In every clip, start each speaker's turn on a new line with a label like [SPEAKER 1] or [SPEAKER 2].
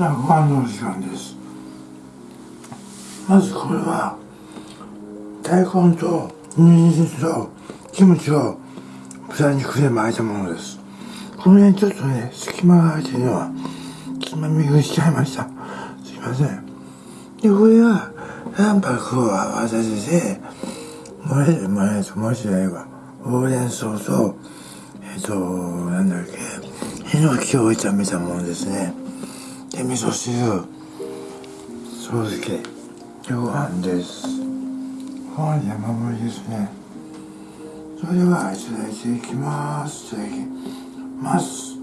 [SPEAKER 1] さあご飯の時間です。まずこれは大根と人参とキムチを豚肉で巻いたものです。この辺ちょっとね隙間が空いてるのはつまみ食いしちゃいました。すいません。でこれは卵白を合わせてもれるもれるともしないわほうれん草とえっ、となんだっけヒノキを炒めたものですね。で味噌汁。そう漬けでご飯です。ご飯山盛りですね。それではいただいていきます。いただきます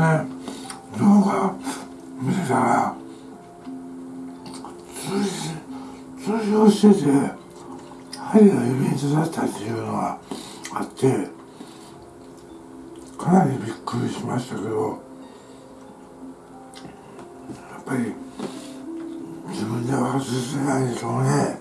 [SPEAKER 1] ね動画見てたら通じ通じをしてて針が指に刺さったっていうのがあってかなりびっくりしましたけどやっぱり自分では外せないでしょうね。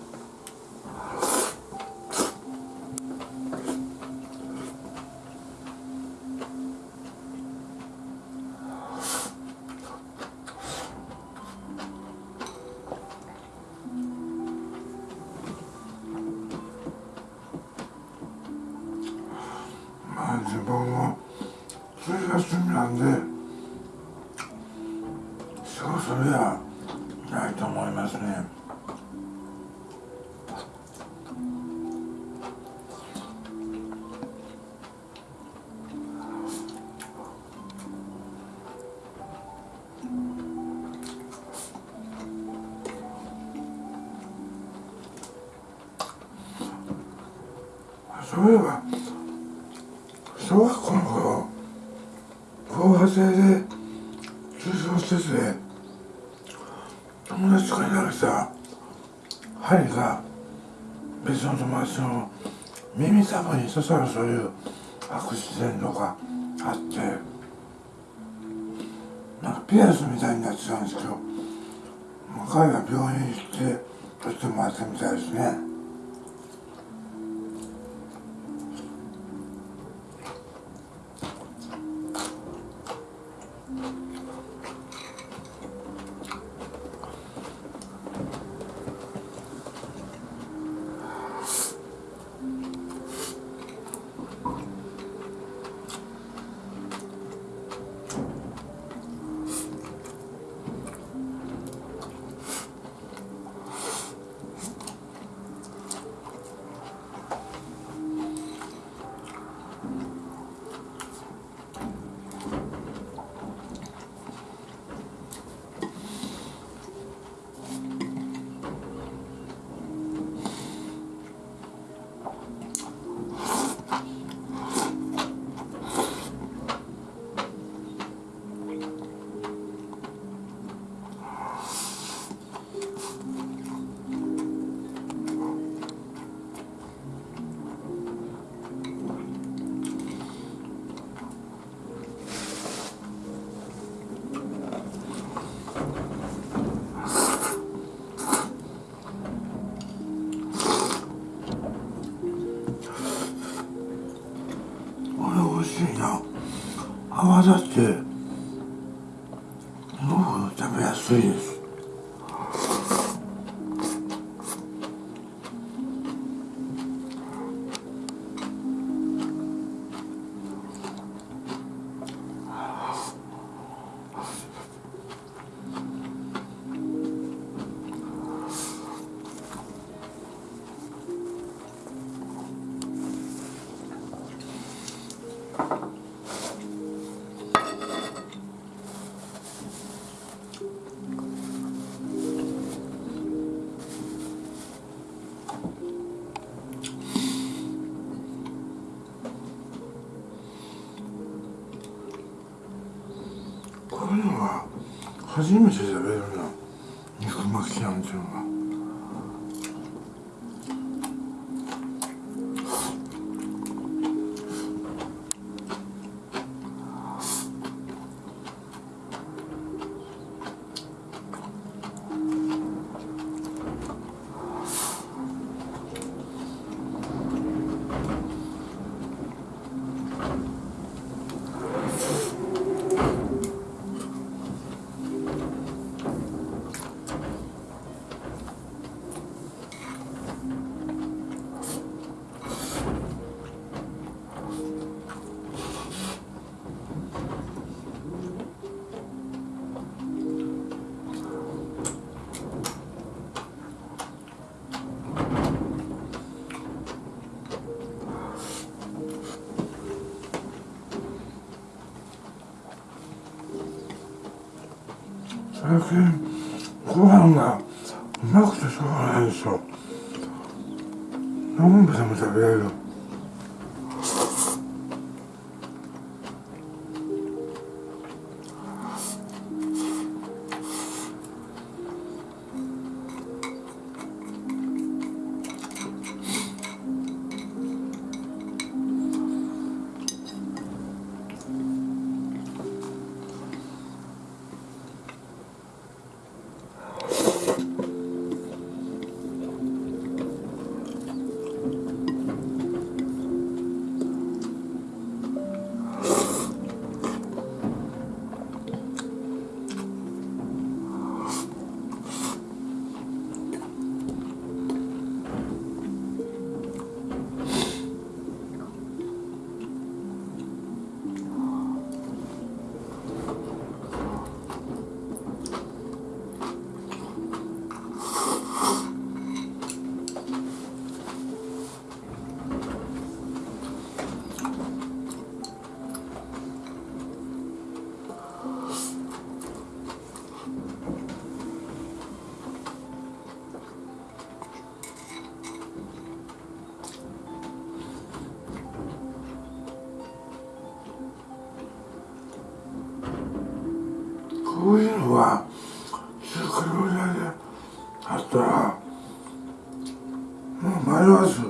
[SPEAKER 1] そういえば小学校の頃防波堤で通常施設で友達から投げた針が別の友達の耳たぶに刺さるそういうアクシデントがあってなんかピアスみたいになってたんですけど彼が病院に行って取ってもらったみたいですねだってすごく食べやすいです初めて Okay. そういうのは作るだけあったらもう迷わず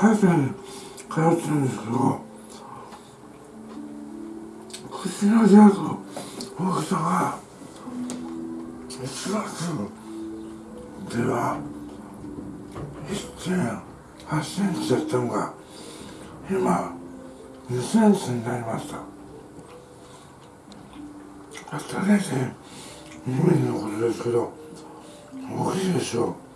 [SPEAKER 1] 歯医者に通ってるんですけど口の開く大きさが1月では1.8センチだったのが今2センチになりましたたった0.2ミリのことですけど大きいでしょう。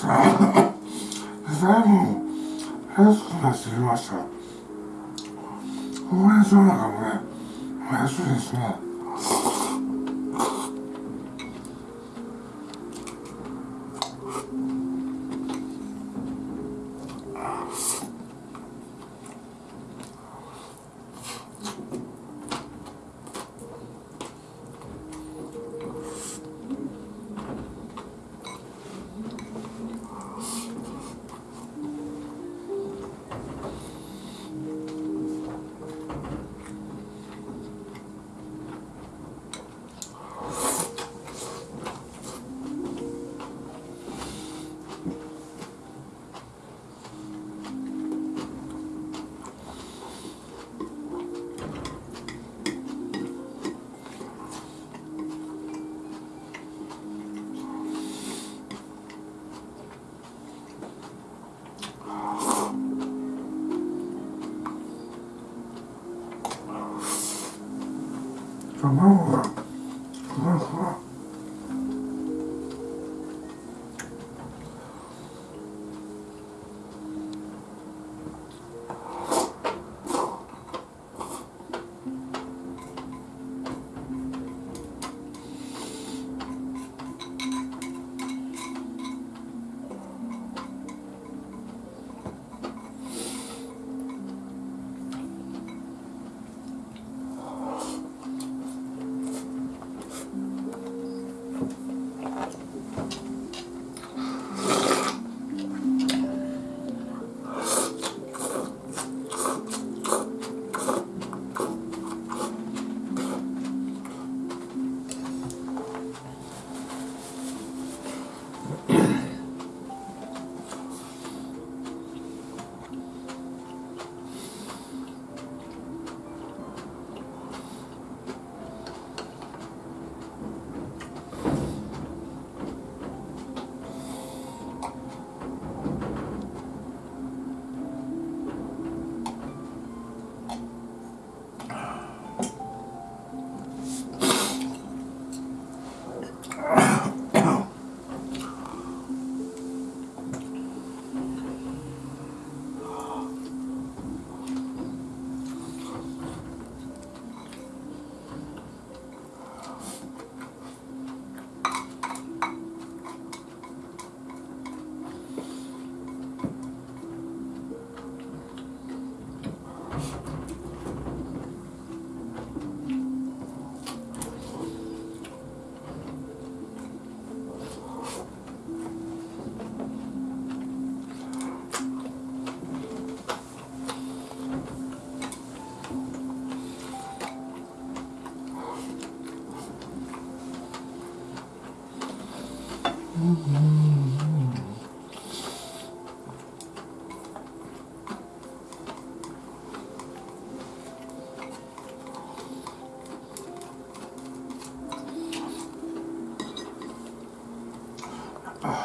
[SPEAKER 1] ですね。だいぶ安くなってきました。ほうれん草なんかもね安いですね。卵が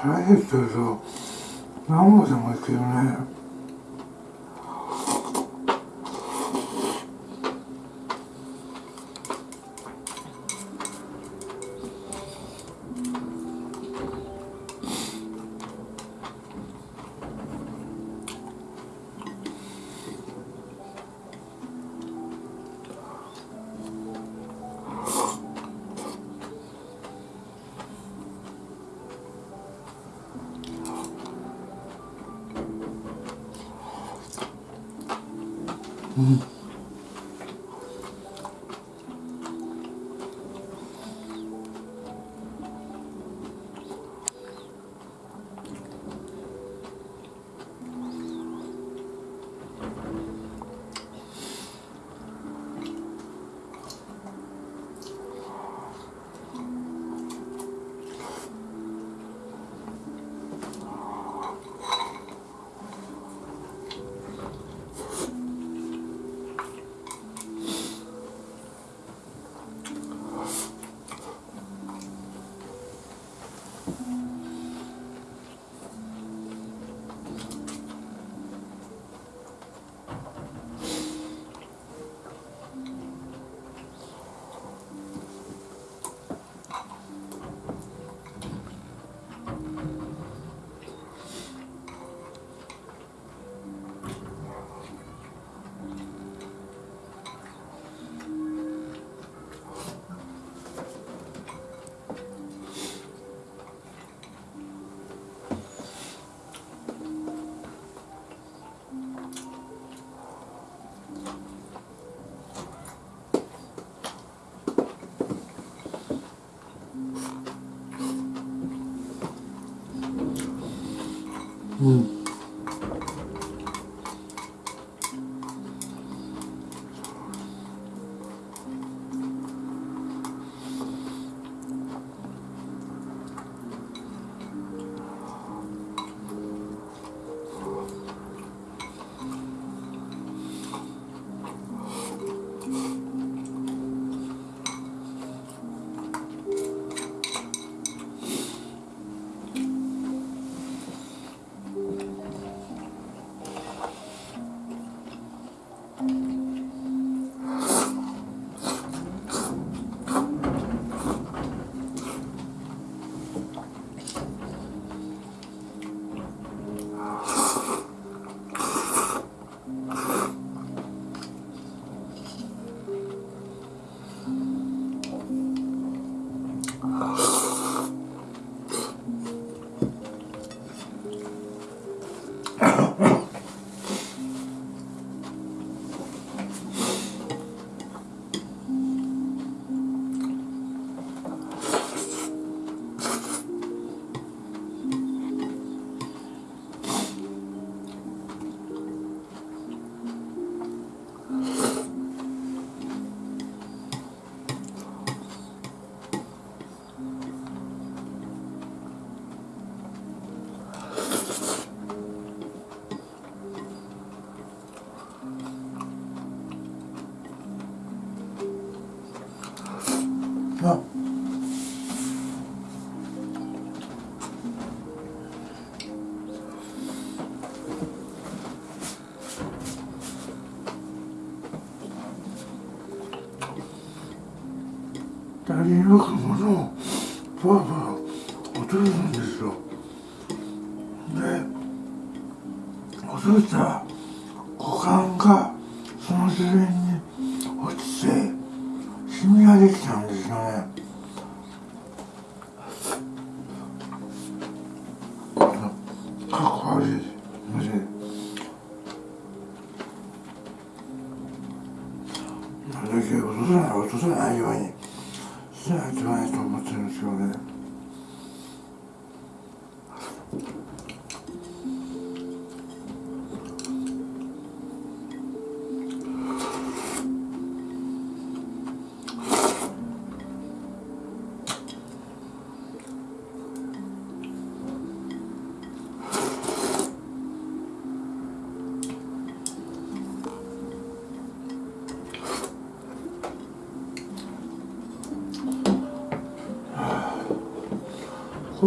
[SPEAKER 1] 腹減ってると何個でもいけどね。うなるだけ落とさない落とさないよ。うにしないといけないと思ってるんですよ。ね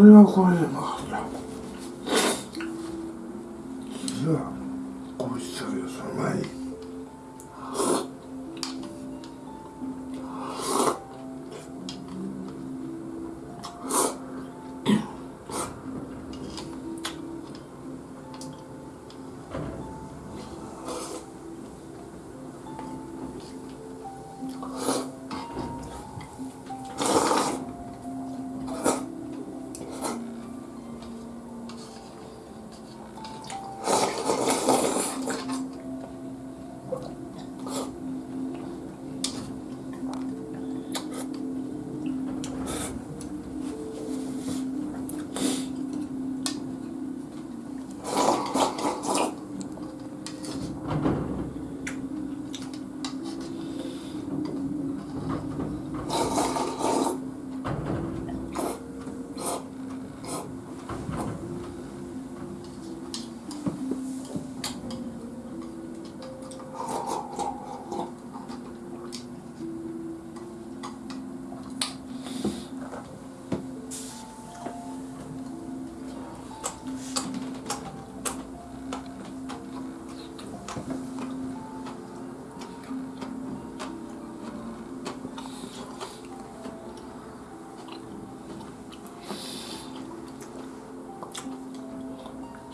[SPEAKER 1] れはこれで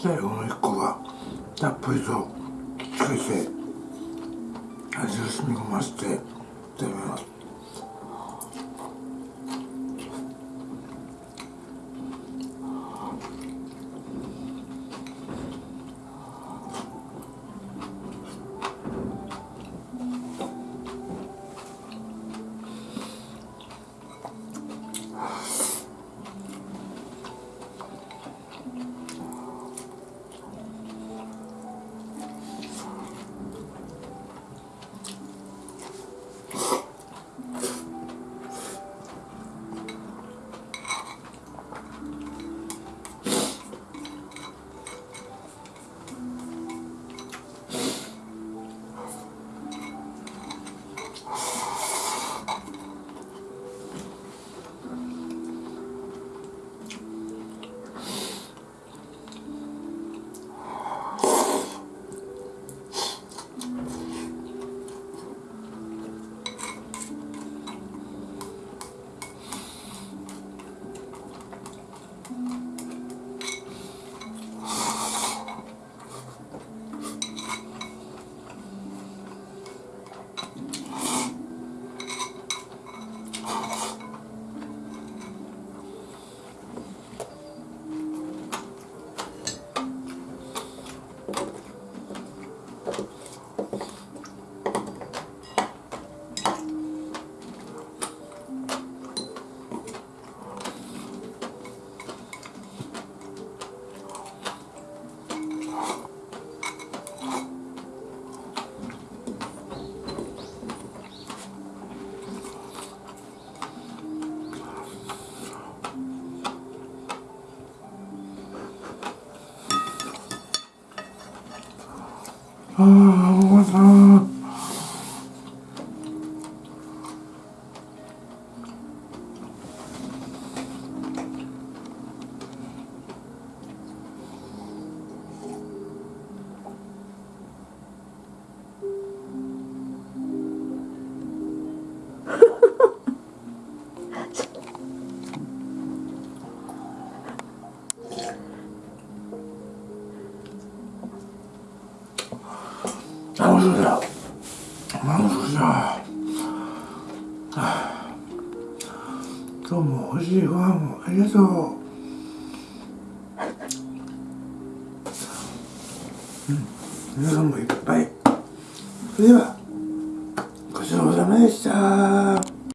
[SPEAKER 1] 最後の1個がたっぷりときつけて味を染み込ませて 아,